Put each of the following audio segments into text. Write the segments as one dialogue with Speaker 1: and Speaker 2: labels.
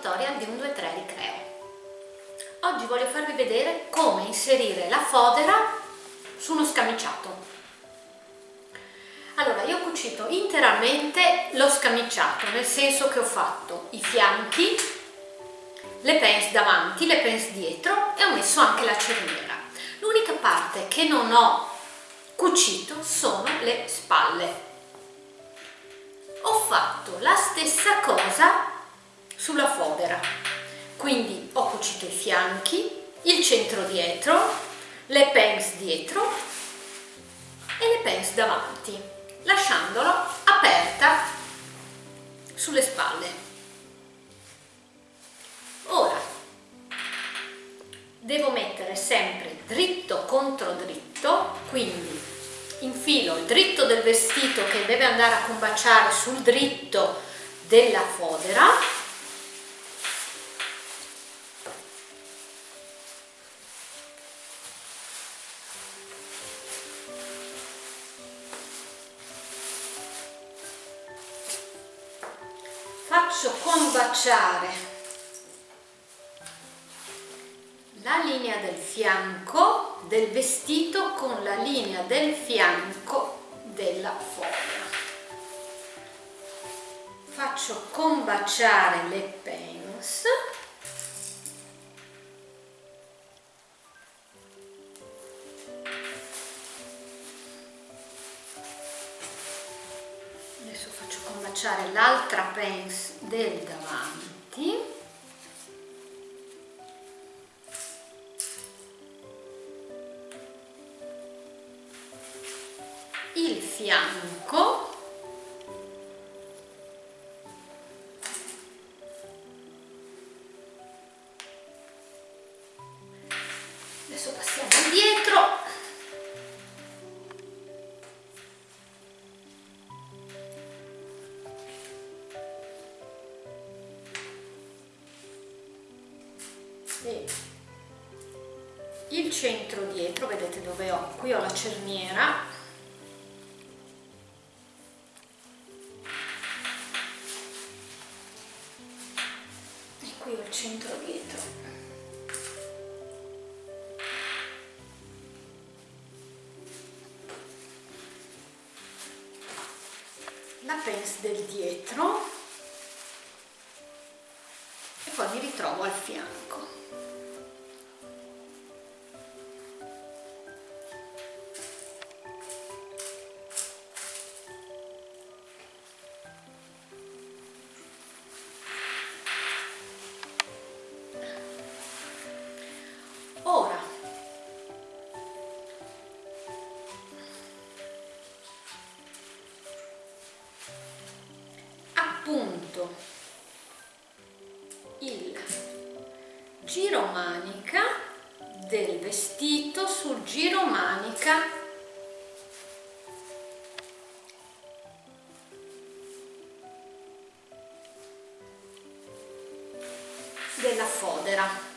Speaker 1: tutorial di un 2-3 Ricreo. Oggi voglio farvi vedere come inserire la fodera su uno scamiciato. Allora, io ho cucito interamente lo scamiciato, nel senso che ho fatto i fianchi, le pence davanti, le pence dietro e ho messo anche la cerniera. L'unica parte che non ho cucito sono le spalle. Ho fatto la stessa cosa sulla fodera. Quindi ho cucito i fianchi il centro dietro le pence dietro e le pence davanti lasciandolo aperta sulle spalle. Ora devo mettere sempre dritto contro dritto quindi infilo il dritto del vestito che deve andare a combaciare sul dritto della fodera del vestito con la linea del fianco della foglia. Faccio combaciare le pens adesso faccio combaciare l'altra pence del davanti fianco. Adesso passiamo indietro. E il centro dietro vedete dove ho? Qui ho la cerniera del dietro. E poi mi ritrovo al fianco della fodera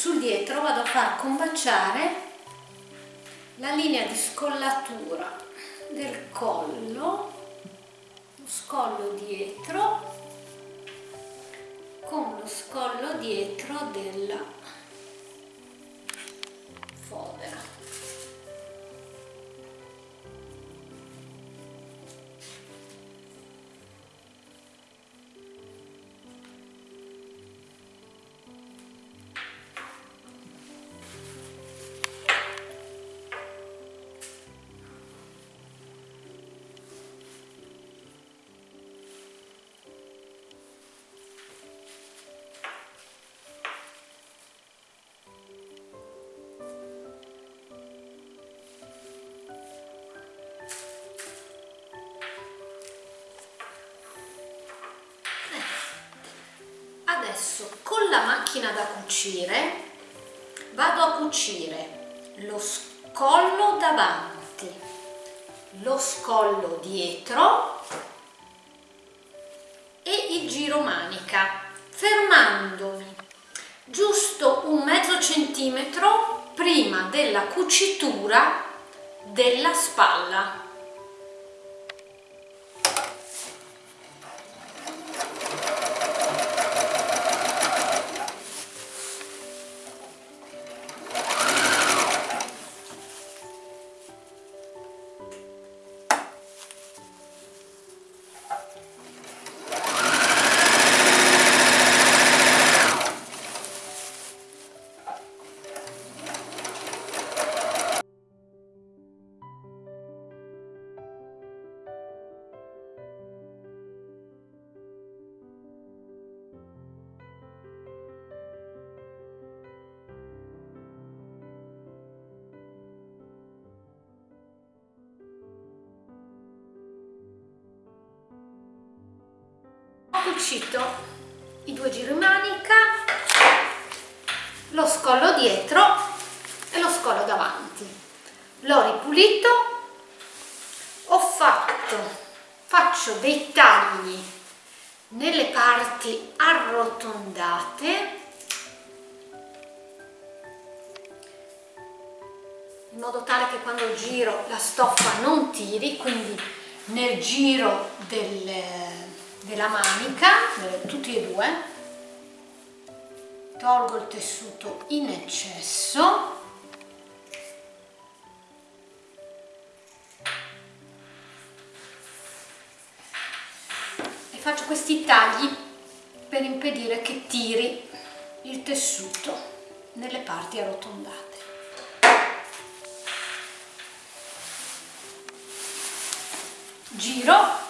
Speaker 1: sul dietro vado a far combaciare la linea di scollatura del collo lo scollo dietro con lo scollo dietro della adesso con la macchina da cucire vado a cucire lo scollo davanti lo scollo dietro e il giro manica fermandomi giusto un mezzo centimetro prima della cucitura della spalla cucito i due giri manica lo scollo dietro e lo scollo davanti. L'ho ripulito ho fatto faccio dei tagli nelle parti arrotondate. In modo tale che quando giro la stoffa non tiri quindi nel giro del della manica, tutti e due, tolgo il tessuto in eccesso. E faccio questi tagli per impedire che tiri il tessuto nelle parti arrotondate. Giro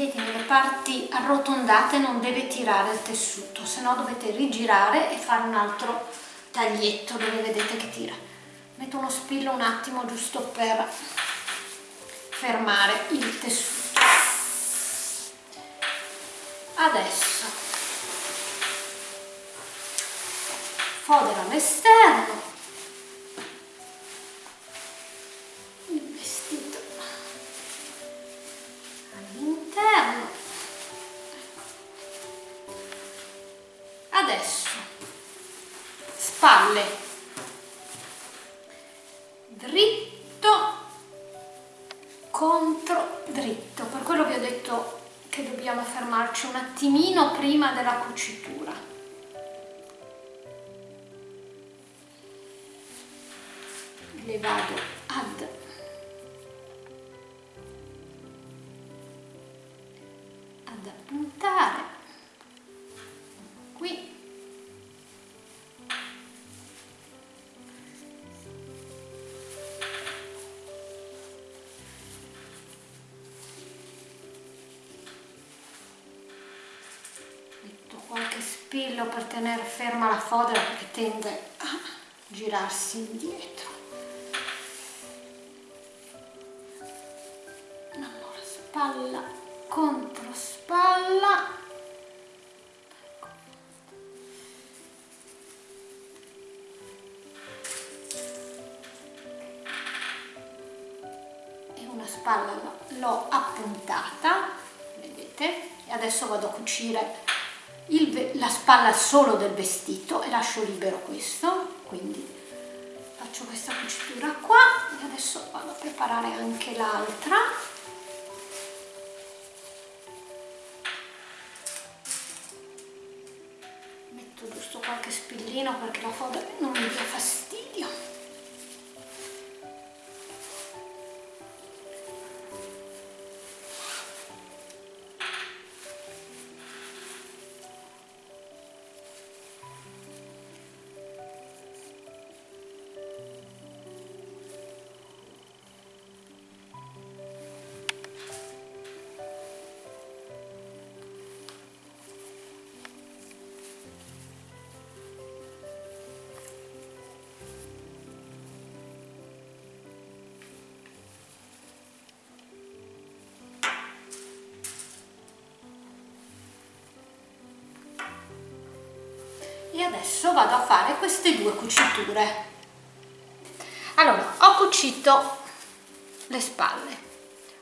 Speaker 1: vedete nelle parti arrotondate non deve tirare il tessuto se no dovete rigirare e fare un altro taglietto dove vedete che tira. Metto uno spillo un attimo giusto per fermare il tessuto. Adesso fodero all'esterno spalle. Dritto contro dritto. Per quello vi ho detto che dobbiamo fermarci un attimino prima della cucitura. Le vado. Spillo per tenere ferma la fodera perché tende a girarsi indietro. Allora spalla contro spalla. E una spalla l'ho appuntata vedete? E adesso vado a cucire il, la spalla solo del vestito e lascio libero questo quindi faccio questa cucitura qua e adesso vado a preparare anche l'altra. Metto giusto qualche spillino perché la foda non mi dia e adesso vado a fare queste due cuciture. Allora ho cucito le spalle.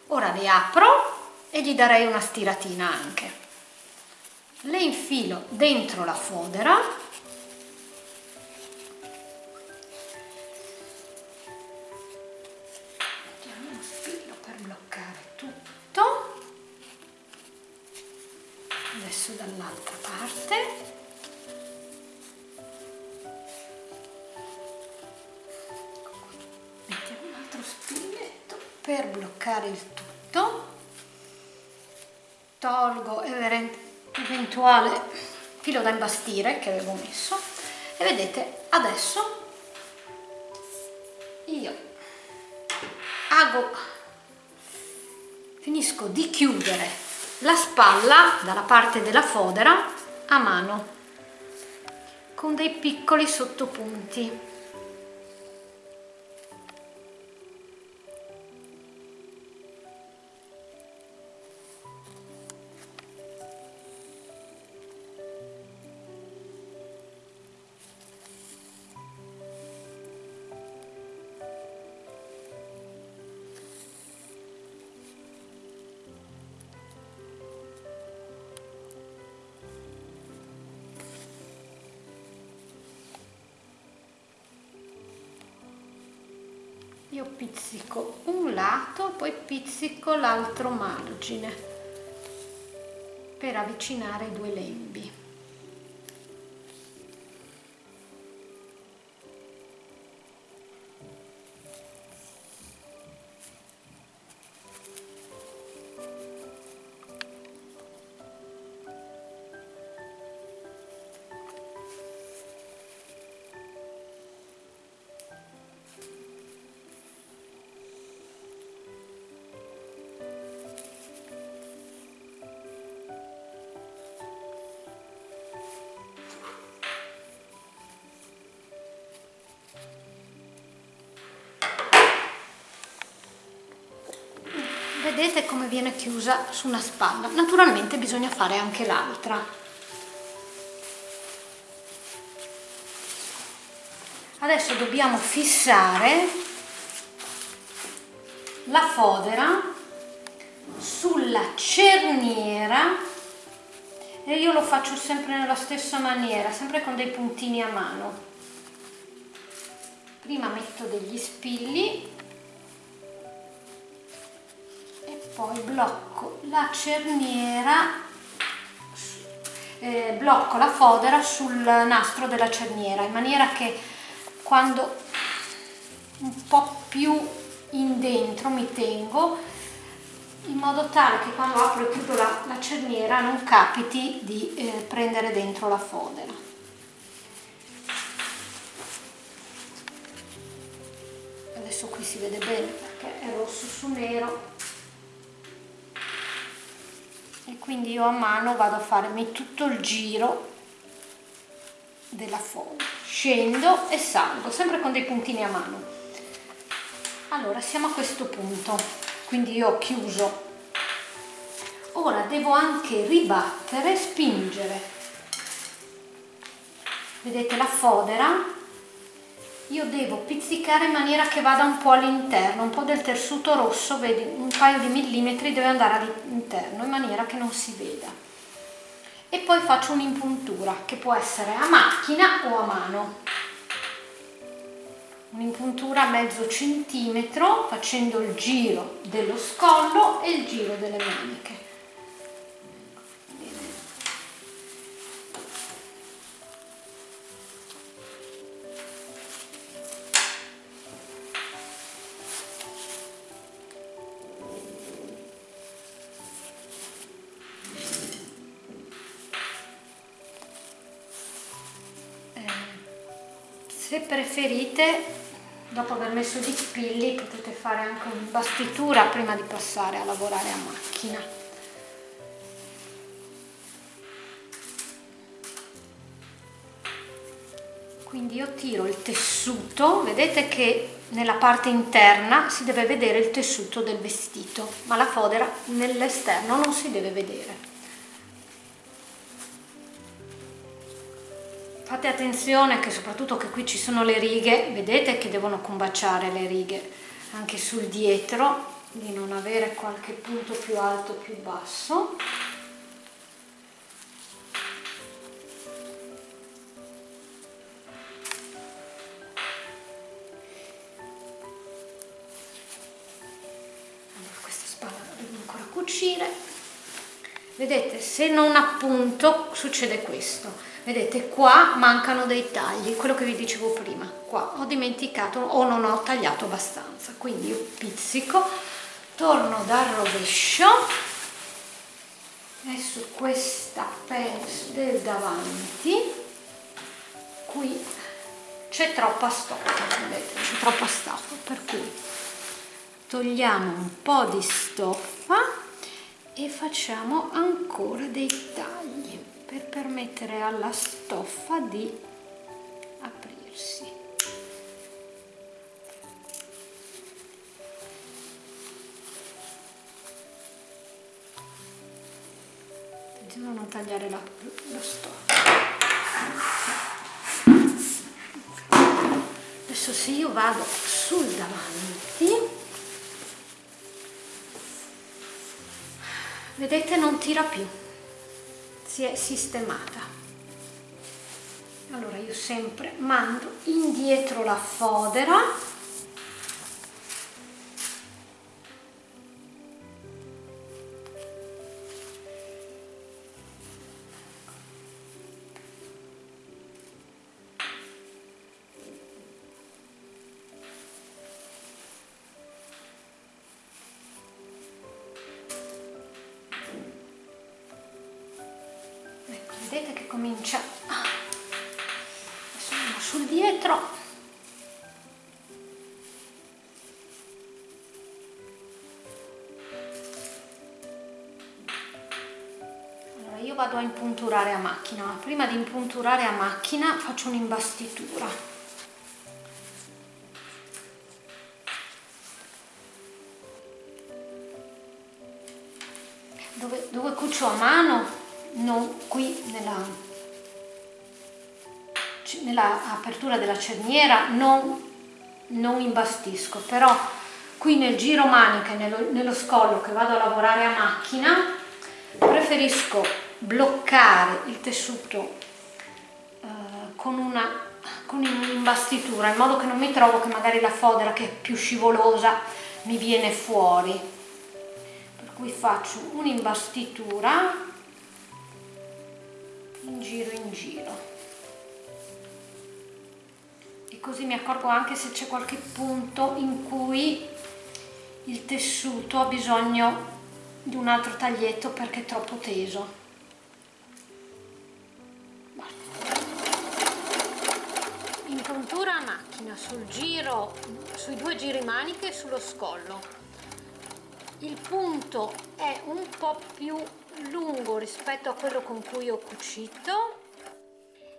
Speaker 1: Ora le apro e gli darei una stiratina anche. Le infilo dentro la fodera eventuale filo da imbastire che avevo messo e vedete adesso io hago finisco di chiudere la spalla dalla parte della fodera a mano con dei piccoli sottopunti l'altro margine per avvicinare i due lembi vedete come viene chiusa su una spalla. Naturalmente bisogna fare anche l'altra. Adesso dobbiamo fissare la fodera sulla cerniera e io lo faccio sempre nella stessa maniera sempre con dei puntini a mano. Prima metto degli spilli poi blocco la cerniera eh, blocco la fodera sul nastro della cerniera in maniera che quando un po' più in dentro mi tengo in modo tale che quando apro e chiudo la, la cerniera non capiti di eh, prendere dentro la fodera. Adesso qui si vede bene perché è rosso su nero e quindi io a mano vado a farmi tutto il giro della foglia scendo e salgo sempre con dei puntini a mano. Allora siamo a questo punto. Quindi io ho chiuso. Ora devo anche ribattere spingere. Vedete la fodera io devo pizzicare in maniera che vada un po' all'interno, un po' del tessuto rosso, vedi, un paio di millimetri deve andare all'interno in maniera che non si veda. E poi faccio un'impuntura che può essere a macchina o a mano. Un'impuntura a mezzo centimetro facendo il giro dello scollo e il giro delle maniche. Se preferite dopo aver messo gli spilli potete fare anche un'imbastitura prima di passare a lavorare a macchina. Quindi io tiro il tessuto vedete che nella parte interna si deve vedere il tessuto del vestito ma la fodera nell'esterno non si deve vedere Fate attenzione che soprattutto che qui ci sono le righe, vedete che devono combaciare le righe anche sul dietro, di non avere qualche punto più alto più basso. Questa spalla la devo ancora cucire. Vedete, se non appunto succede questo vedete qua mancano dei tagli quello che vi dicevo prima. Qua ho dimenticato o non ho tagliato abbastanza. Quindi io pizzico torno dal rovescio e su questa pence del davanti qui c'è troppa stoffa vedete c'è troppa stoffa per cui togliamo un po' di stoffa e facciamo ancora dei tagli per permettere alla stoffa di aprirsi. Attenzione a non tagliare la, la stoffa. Adesso se io vado sul davanti, vedete non tira più si è sistemata. Allora io sempre mando indietro la fodera comincia. Andiamo sul dietro. Allora io vado a impunturare a macchina ma prima di impunturare a macchina faccio un'imbastitura. Dove, dove cucio a mano non qui nella, nella apertura della cerniera non, non imbastisco però qui nel giro manica nello, nello scollo che vado a lavorare a macchina preferisco bloccare il tessuto eh, con una con un'imbastitura in modo che non mi trovo che magari la fodera che è più scivolosa mi viene fuori. Per cui faccio un'imbastitura in giro in giro. E così mi accorgo anche se c'è qualche punto in cui il tessuto ha bisogno di un altro taglietto perché è troppo teso. In puntura a macchina sul giro sui due giri maniche e sullo scollo. Il punto è un po' più lungo rispetto a quello con cui ho cucito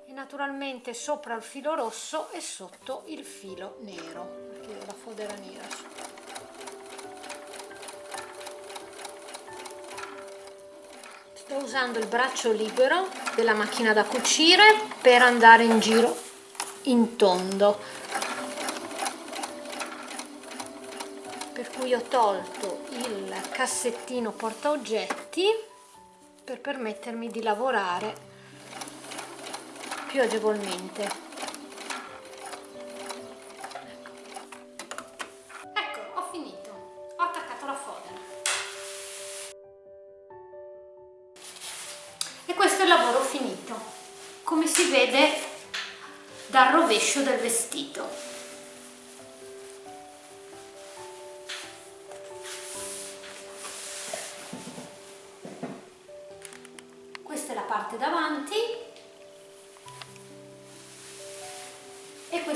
Speaker 1: e naturalmente sopra il filo rosso e sotto il filo nero perché ho la fodera nera sto usando il braccio libero della macchina da cucire per andare in giro in tondo. Per cui ho tolto il cassettino porta oggetti per permettermi di lavorare più agevolmente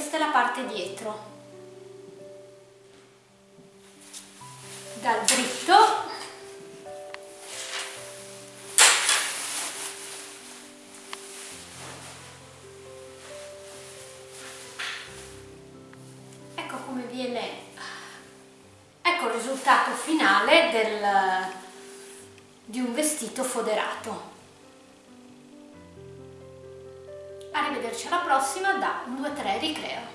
Speaker 1: questa è la parte dietro. Dal dritto. Ecco come viene ecco il risultato finale del, di un vestito foderato alla prossima da 1, 2, 3 Ricreo.